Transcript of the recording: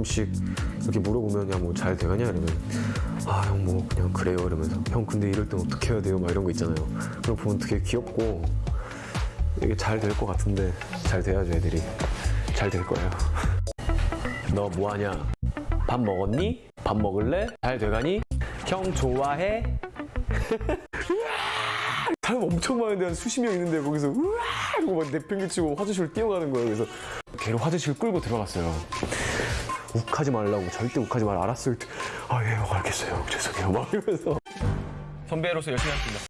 가끔씩 이렇게 물어보면 야 뭐 잘 돼가냐? 이러면 아 형 뭐 그냥 그래요. 이러면서 형 근데 이럴 땐 어떻게 해야 돼요? 막 이런 거 있잖아요. 그럼 보면 되게 귀엽고 이게 잘 될 것 같은데 잘 돼야죠 애들이. 잘 될 거예요. 너 뭐하냐? 밥 먹었니? 밥 먹을래? 잘 돼가니? 형 좋아해? 사람 엄청 많은데 한 수십 명 있는데 거기서 우와! 이러고 막 내팽개치고 화장실로 뛰어가는 거예요. 그래서 걔를 화장실 끌고 들어갔어요 욱하지 말라고 절대 욱하지 말 알았을 때 아 예 알겠어요. 죄송해요. 막 이러면서. 선배로서 열심히 하겠습니다